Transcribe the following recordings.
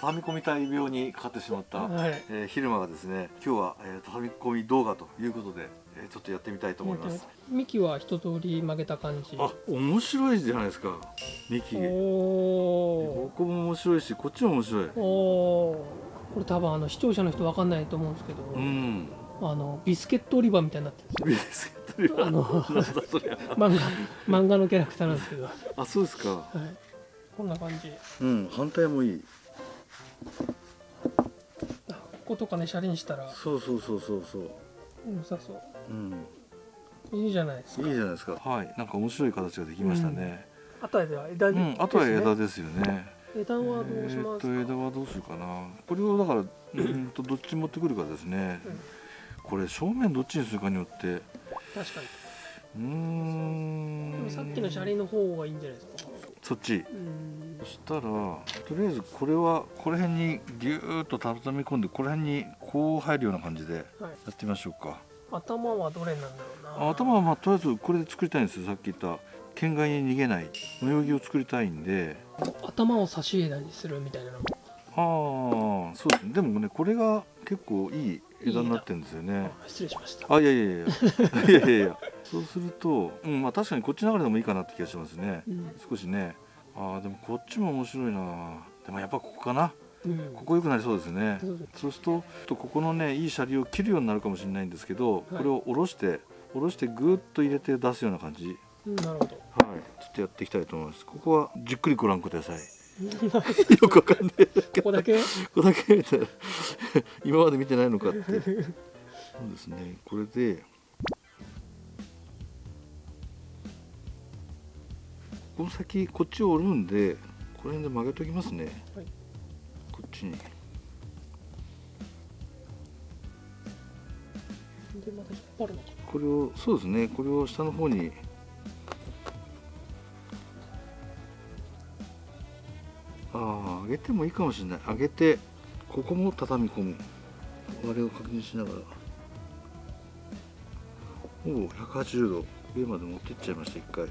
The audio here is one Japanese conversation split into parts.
畳み込みたい病にかかってしまった、はい。えー、昼間がですね今日は、えー、畳み込み動画ということで、えー、ちょっとやってみたいと思います、幹は一通り曲げた感じ。あ面白いじゃないですか幹おここも面白いしこっちも面白い。おおー。これ多分あの視聴者の人わかんないと思うんですけど、うん。あのビスケット売り場みたいになってるんビスケットリバーあのなん漫画漫画のキャラクターなんですけど、はあそうですか。い、こんな感じ。うん反対もいい。あこことかねシャリにしたら。そうそうそうそうそう。良さそう。うん。いいじゃないですか。いいじゃないですか。はい。なんか面白い形ができましたね。あとは枝うに、ん、あとは枝ですよね。枝はどうしえーますか、と枝はどうするかな。これをだからうんとどっち持ってくるかですね、これ正面どっちにするかによって。確かに。うーん。でもさっきの車輪の方がいいんじゃないですか？そっち。うん。そしたらとりあえずこれはこの辺にギューッと畳み込んでこの辺にこう入るような感じでやはい。ってみましょうか。頭はどれなんだろうな。あ頭はまあとりあえずこれで作りたいんですよ。さっき言った県外に逃げない模様着を作りたいんで。頭を差し枝にするみたいなの。もああそうですね。でもねこれが結構いい枝にな。ってるんですよねあ失礼しました。あいやいやいや。いやいやいや。そうすると、うんまあ、確かにこっち流れでもいいかなって気がしますね。うん、少しね。あーでもこっちも面白いな。でもやっぱここかな。うん。ここ良くなりそうですね。そうです。るととここのねいいシャリを切るようになるかもしれないんですけど、い。これを下ろして下ろしてグーッと入れて出すような感じ。うん。なるほど。はい。ちょっとやっていきたいと思います。ここはじっくりご覧ください よくわかんないここだけ？ここだけ見て 今まで見てないのかって。そうですね。これでこの先こっちを折るんでこの辺で曲げときますね、はい。こっちに。これをそうですね。これを下の方にげてもいいかもしれない。上げてここも畳み込む。あれを確認しながら。おお180度。上まで持ってっちゃいました一回。はい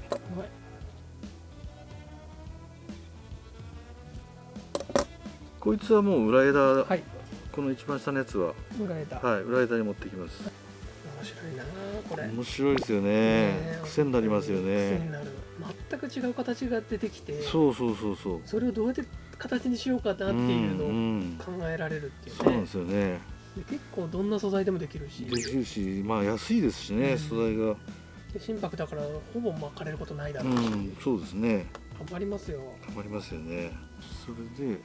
こいつはもう裏枝、はい。この一番下のやつは。裏枝、はい裏枝に持ってきます。面白いなこれ。面白いですよね。ね癖になりますよ癖ねになる。全く違う形が出てきて。そうそうそうそう。それをどうやって形にしようかなっていうのを考えられるっていうね、そうなんですよね。で結構どんな素材でもできるし。できるしまあ安いですしね、うん。素材が。で心拍だからほぼ巻かれることないだうろうし、んそうですね。頑張りますよ。頑張りますよね。それで、えー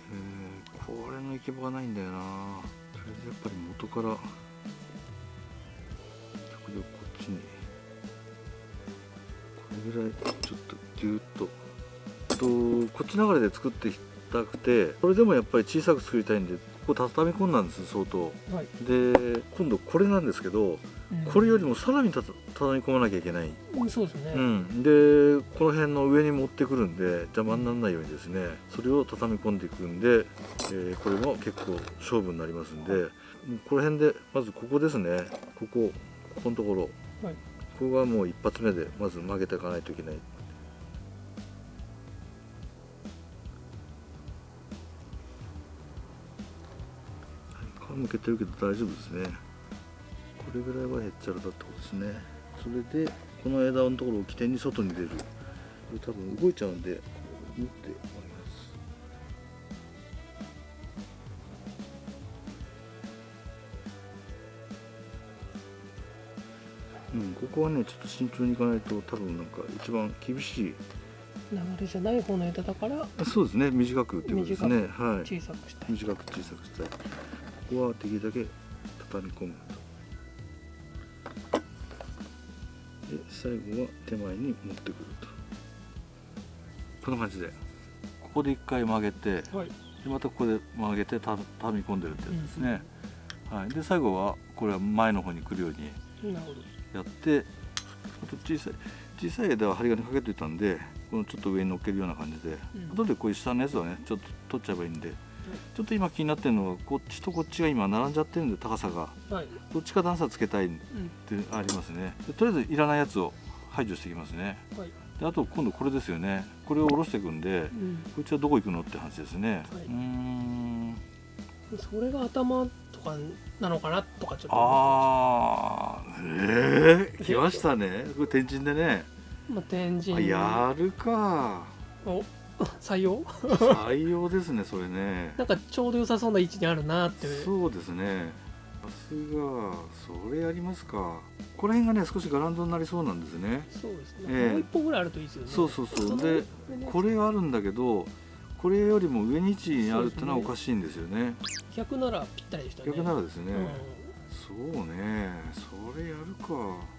これの行き場がないんだよな。それでやっぱり元からこれをこっちに。これぐらいちょっとギュッと。とこっち流れで作ってたくてそれでもやっぱり小さく作りたいんでここ畳み込んだんです相当。はい、で今度これなんですけどこれよりもさらにたた畳み込まなきゃいけない。うんそうですね、うん、でこの辺の上に持ってくるんで邪魔にならないようにですねそれを畳み込んでいくんで、えーこれも結構勝負になりますんで、もうこの辺でまずここですね。ここここのところ、はい。ここがもう一発目でまず曲げていかないといけないはい皮むけてるけど大丈夫ですね。これぐらいはへっちゃらだってことですね。それでこの枝のところを起点に外に出る。これ多分動いちゃうんで持ってもらいます。うん、ここはねちょっと慎重にいかないと多分なんか一番厳しい。流れじゃない方の枝だからあそうですね。短くっていうことですね。はい。小さくしたい。短く小さくしたいここはできるだけ畳み込むと。で最後は手前に持ってくると。こんな感じで。ここで一回曲げてはい。でまたここで曲げてた畳み込んでるってやつですね、はい、で最後はこれは前の方に来るようになるほど。やってあと小さい小さい枝は針金かけといたんでこのちょっと上に乗っけるような感じで、うん。後でこういう下のやつはねちょっと取っちゃえばいいんで、ちょっと今気になってるのはこっちとこっちが今並んじゃってるんで高さが。はい、どっちか段差つけたいっうん。てありますね。でとりあえずいらないやつを排除していきますね。はい。であと今度これですよね。これを下ろしていくんでうん。こいつはどこ行くのって話ですね、はい。うーん。それが頭とかなのかなとかちょっとああええー、来ましたね。これ天神でね。まあ、天あ神やるか。お採用？採用ですねそれね。なんかちょうど良さそうな位置にあるなって。そうですね。さすがそれやりますか。この辺がね少しガランドになりそうなんですね。そうですね、ええ。もう一本ぐらいあるといいですよね。そうそうそう。のでこれがあるんだけどこれよりも上に位置にあるってのはおかしいんですよね。逆ならぴったりでしたね。逆ならですね、うん。そうね。それやるか。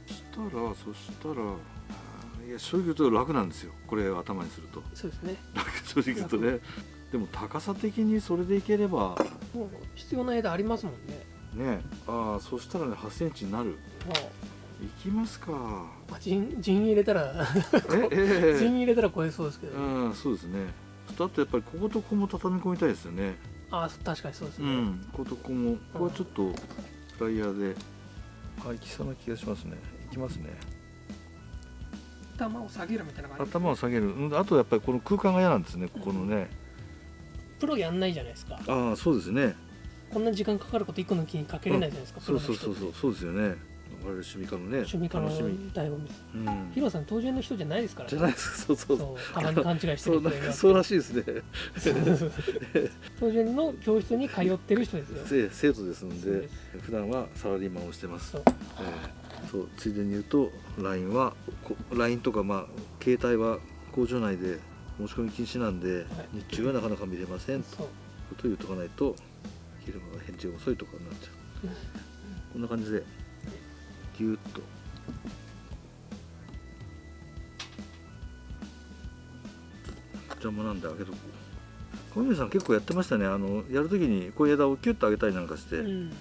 そしたらそしたらいや正直言うと楽なんですよ。これを頭にすると。そうですね。楽正直言うとね。でも高さ的にそれでいければ。もう必要な枝ありますもんね。ね。ああそしたらね8センチになる。もい。きますか。う、まあ、陣陣入れたらええ 陣入れたら超えそうですけど、うんそうですね。あとやっぱりこことここも畳み込みたいですよね。ああ確かにそうですね、うんこことここも。ここはちょっとフライヤーで。あいきそうな気がしますね。いきますね頭を下げるみたいな感じ頭を下げる。うんあとやっぱりこの空間が嫌なんですねここのね、プロやんないじゃないですか。ああそうですね。こんな時間かかること一個の木にかけれないじゃないですか、そうそうそうそうそうですよね。我々趣味家のね。趣味家の醍醐味ですうん。ヒロさん当然の人じゃないですから。じゃないです。かそうそう。そう。たまに勘違いしてる人がそうらしいですね。当然の教室に通ってる人ですよ。せ生徒ですので普段はサラリーマンをしてます。そう。えーそうついでに言うと LINE はこ LINE とかまあ携帯は工場内で持ち込み禁止なんで、日中はなかなか見れませんとことを言うとかないと昼間が返事が遅いとかになっちゃう、こんな感じでギュッと。邪魔なんで開けとこう。小宮さん結構やってましたね。あのやるときにこういう枝をキュッと上げたりなんかして、うん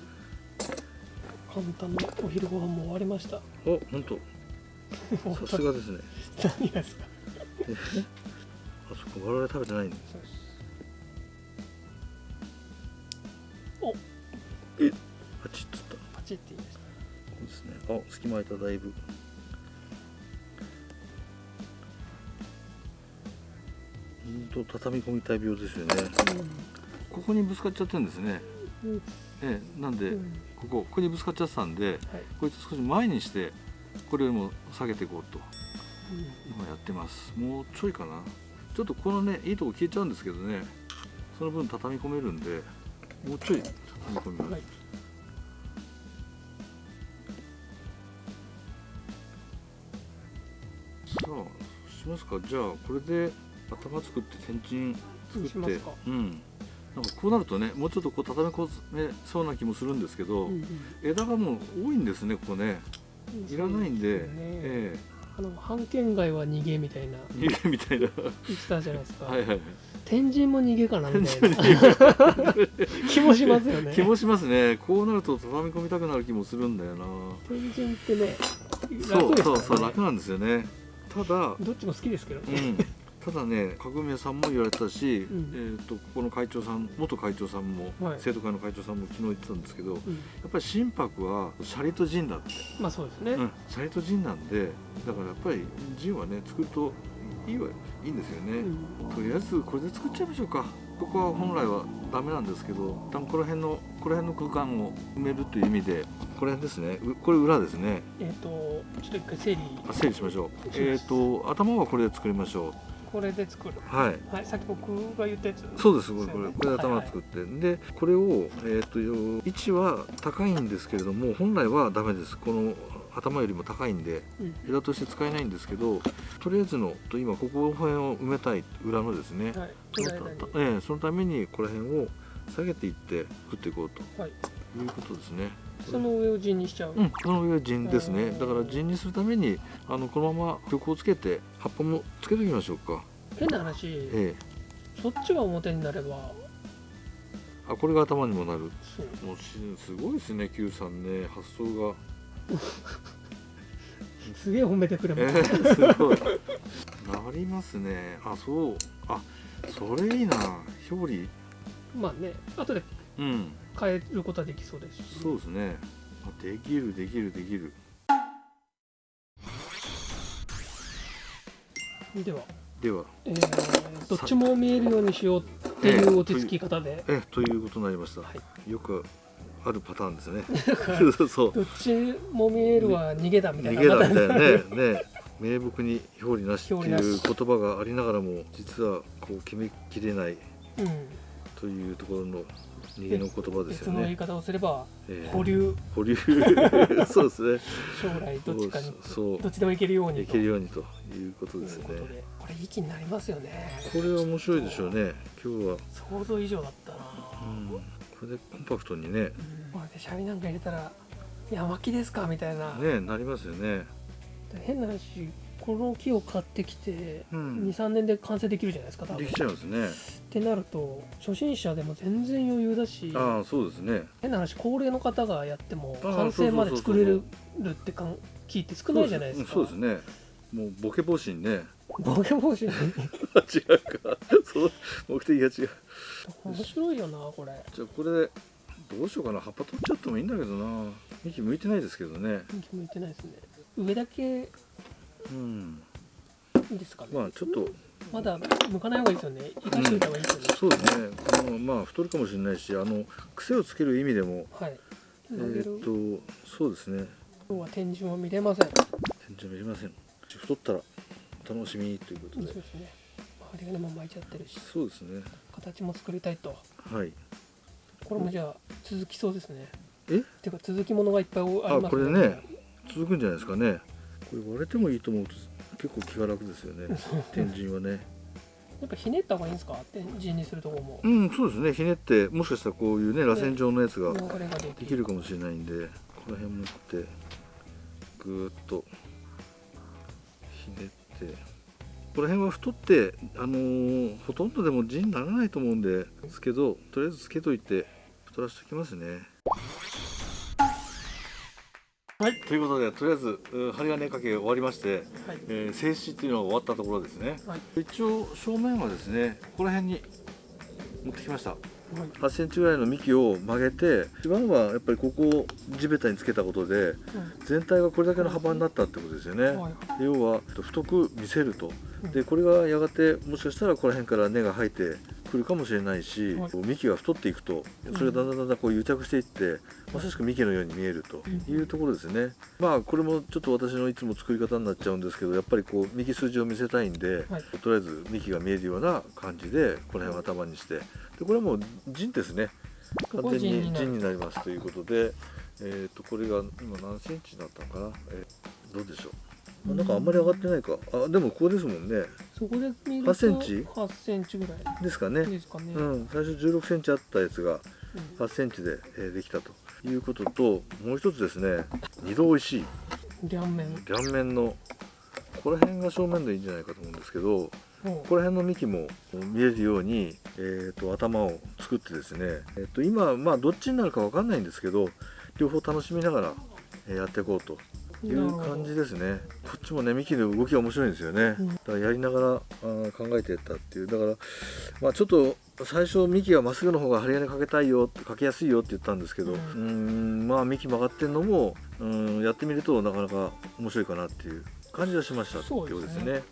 簡単なお昼ご飯も終わりました。お本当。さすがですね。何がですか？あそこ我々食べてないんでそうです。パチッつった。パチって言いました。そうですね。あ隙間空いただいぶ。と畳み込みたい病ですよね。ここにぶつかっちゃってるんですね。うんええなんで、うん。ここここにぶつかっちゃってたんではい。こいつ少し前にしてこれよりも下げていこうと。今やってます。もうちょいかな。ちょっとこのねいいとこ消えちゃうんですけどね。その分畳み込めるんでもうちょい畳み込みます、はい。さあそうしますか。じゃあこれで頭作って天神作って。うんなんかこうなるとねもうちょっとこう畳み込めそうな気もするんですけど、うんうん。枝がもう多いんですねここね。いらないんでね。えあの半圏外は逃げみたいな。え逃げみたいな。言ってたじゃないですか、はいはいはい。天神も逃げかなみたいな。気もしますよね。気もしますね。こうなると畳み込みたくなる気もするんだよな。天神ってねそうそうそう楽なんですよね。ただどっちも好きですけどね、うん、ただね角宮さんも言われてたし、ん。えー、とここの会長さん元会長さんも、はい。生徒会の会長さんも昨日言ってたんですけどやうん。っぱり心拍はシャリとジンだって、まあそうですね、うん、シャリとジンなんでだからやっぱりジンはね作るといいはいいんですよね、うん。とりあえずこれで作っちゃいましょうか。ここは本来はダメなんですけど一旦この辺のこの辺の空間を埋めるという意味でこれ辺ですね。うこれ裏ですね。えっ、とちょっと一回整理。あ整理しましょう。えっ、と頭はこれで作りましょこれで作る。うはい。はいさっき僕が言ったやつ。そうですこれこれこれで頭作って、でこれを、えー、とよ位置は高いんですけれども本来はダメです。この頭よりも高いんでうん。枝として使えないんですけどとりあえずのと今ここの辺を埋めたい裏のですね、はい。そのええそのためにこの辺を下げていって作っていこうと。はいいうことですね。その上を陣にしちゃう、うん、その上は陣ですね。うんだから陣にするためにあのこのまま曲をつけて葉っぱもつけておきましょうか。変な話ええ、そっちが表になればあこれが頭にもなる。そうもうしすごいですね Q さんね発想が。すげえ褒めてくれえます、ー、すごい。なりますね。あそう。あそれいいな表裏。まあね後でうん。変えることはできそうです。し、そうですね。あできるできるできる。では、では。えーどっちも見えるようにしようっていう落ち着き方で、えということになりました、はい。よくあるパターンですね。そう。そうどっちも見えるは逃げだみたいな。逃げだみたいななね。ね。名目に表裏なしっていう言葉がありながらも実はこう決めきれない。うんというところの逃げの言葉です別よね。の言い方をすればえー保留。保留。そうですね。将来どっちかにそうどっちでもいけるようにいけるようにということですね。これいい気になりますよね。これは面白いでしょうね。今日は、想像以上だったな、うん、これでコンパクトにね、うん。これでシャリなんか入れたら「いや巻きですか?」みたいな、ねなりますよね。変な話この木を買ってきて、うん23年で完成できるじゃないですか多分できちゃいますね。ってなると初心者でも全然余裕だしああそうですね。変な話高齢の方がやっても完成まで作れるってかん聞いて少ないじゃないですかそうですね。もうボケ防止にね。ボケ防止に？違うか。そう目的が違う。面白いよなこれじゃあこれでどうしようかな葉っぱ取っちゃってもいいんだけどな幹向いてないですけどね向いてないですね上だけうん。いいですかね、まあちょっと。まだ向かない方がいいですよね。生かしておいた方がいいですよね、そうですね。あのまあ太るかもしれないしあの癖をつける意味でも。はい。えーっとそうですね。今日は天井は見れません。全然見れません。太ったらお楽しみということで。そうですね。周りがねもう巻いちゃってるし。そうですね。形も作りたいと。はい。これもじゃあ続きそうですね。え？ていうか続きものがいっぱいありますあこれね。続くんじゃないですかねこれ割れてもいいと思うと結構気が楽ですよね。天神はね。やっぱひねった方がいいんですか？天神にするとこも。うんそうですね。ひねってもしかしたらこういうね螺旋状のやつができるかもしれないんでこの辺持ってぐーっとひねって。この辺は太ってあのーほとんどでも地にならないと思うんですけどとりあえずつけといて太らせておきますねはい。ということでとりあえずう針金掛け終わりまして、はい。えー静止っていうのが終わったところですね。はい。一応正面はですねここら辺に持ってきました。はい。8センチぐらいの幹を曲げて一番はやっぱりここを地べたにつけたことで全体がこれだけの幅になったってことですよね、うんはい。要は太く見せると。うん。でこれがやがてもしかしたらここら辺から根が生えてくるかもしれないし、はい。幹が太っていくとそれがだんだんだんだんこう癒着していってまさしく幹のように見えるというところですね、まあこれもちょっと私のいつも作り方になっちゃうんですけどやっぱりこう幹筋を見せたいんで、はい。とりあえず幹が見えるような感じでこの辺を頭にして。でこれはもう陣ですね。完全に陣になりますということで、えー、とこれが今何センチだったのかな、えーどうでしょう？あなんかあんまり上がってないか。あでもここですもんね。そこで見ると8センチ？8センチぐらい。ですかね。ですかね、うん、最初1 6センチあったやつがうん。8センチで、えーできたと。いうことともう一つですね。二度おいしい。両面。両面のここら辺が正面でいいんじゃないかと思うんですけどをここら辺の幹も見えるように、えー、と頭を作ってですね、えー、と今まあどっちになるかわかんないんですけど両方楽しみながらえーやっていこうという感じですね。こっちもね幹の動きが面白いんですよね、うん。だからやりながらあー考えていったっていう。だからまあちょっと最初幹がまっすぐの方が針金かけたいよかけやすいよって言ったんですけどううん。ーんまあ幹曲がってんのもうんやってみるとなかなか面白いかなっていう感じはしましたっていうことですね。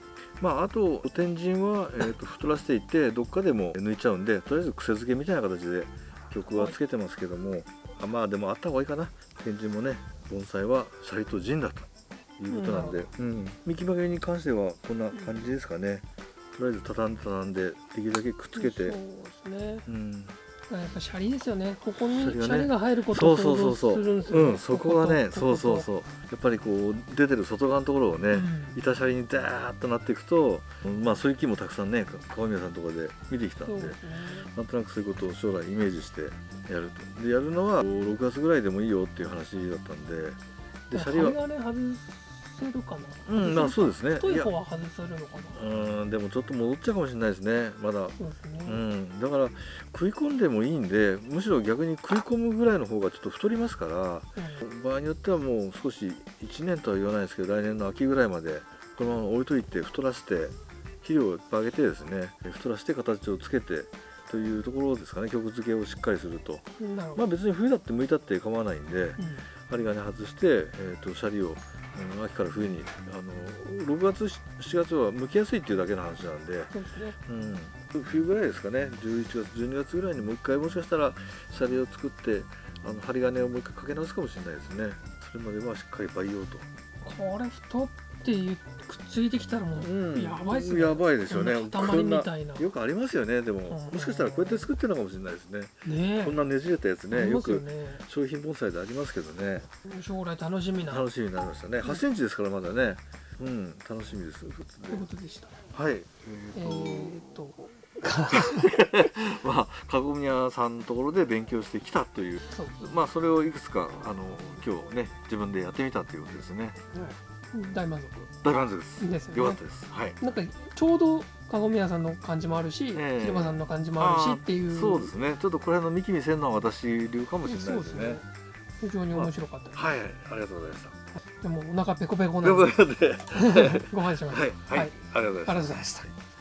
まあ、あと天神は、えー、と 太らせていってどっかでも抜いちゃうんでとりあえず癖付けみたいな形で曲はつけてますけども、あまあでもあった方がいいかな。天神もね盆栽はシャリと陣だということなんで、うん、幹曲げに関してはこんな感じですかね、とりあえず畳んで畳んでできるだけくっつけて、そうですねうん、やっぱシャリですよね。ここにシシャリが入ることを想像するんですようんそこがねそうそうそう。やっぱりこう出てる外側のところをね、うん。板シャリにダーッとなっていくと、まあそういう木もたくさんね川宮さんのところで見てきたんでね。なんとなくそういうことを将来イメージしてやると。でやるのは6月ぐらいでもいいよっていう話だったんででシャリは針金外せるかな？うんまあそうですね。太い方は外せるのかな？うんでもちょっと戻っちゃうかもしれないですねまだ。そうですね、うん、だから食い込んでもいいんでむしろ逆に食い込むぐらいの方がちょっと太りますからうん。場合によってはもう少し1年とは言わないですけど来年の秋ぐらいまでこのまま置いといて太らせて肥料をいっぱいあげてですね太らせて形をつけてというところですかね曲付けをしっかりすると。まあ別に冬だって向いたって構わないんでうん針金外して、えー、とシャリをうん、秋から冬にあの6月7月は剥きやすいっていうだけの話なんで、そうですね。うん、冬ぐらいですかね。11月12月ぐらいにもう一回もしかしたらシャリを作ってあの針金をもう一回かけ直すかもしれないですね。それまではしっかり培養と、これ太っていうくっついてきたらもうやばいっすね。やばいですよね。塊みたいな。よくありますよねでも、ん。もしかしたらこうやって作ってるのかもしれないですね、ねえ。こんなねじれたやつね。よく商品盆栽でありますけどね。将来楽しみな。楽しみになりましたね。8センチですからまだね。うん楽しみですということでした。はい。えっと まあ籠宮さんのところで勉強してきたという。まあそれをいくつかあの今日ね自分でやってみたということですね。大満大満足です。足ですよね。よかったです。はい。なんかちょうど籠宮さんの感じもあるし、ええ。広場さんの感じもあるしっていう。そうですね。ちょっとこれの見き見せんのは私流かもしれないですね。非常に面白かったです、はい。ありがとうございました。でもお腹ペコペコなので。ご飯しましたはい。はい、ありがとうございますありがとうございました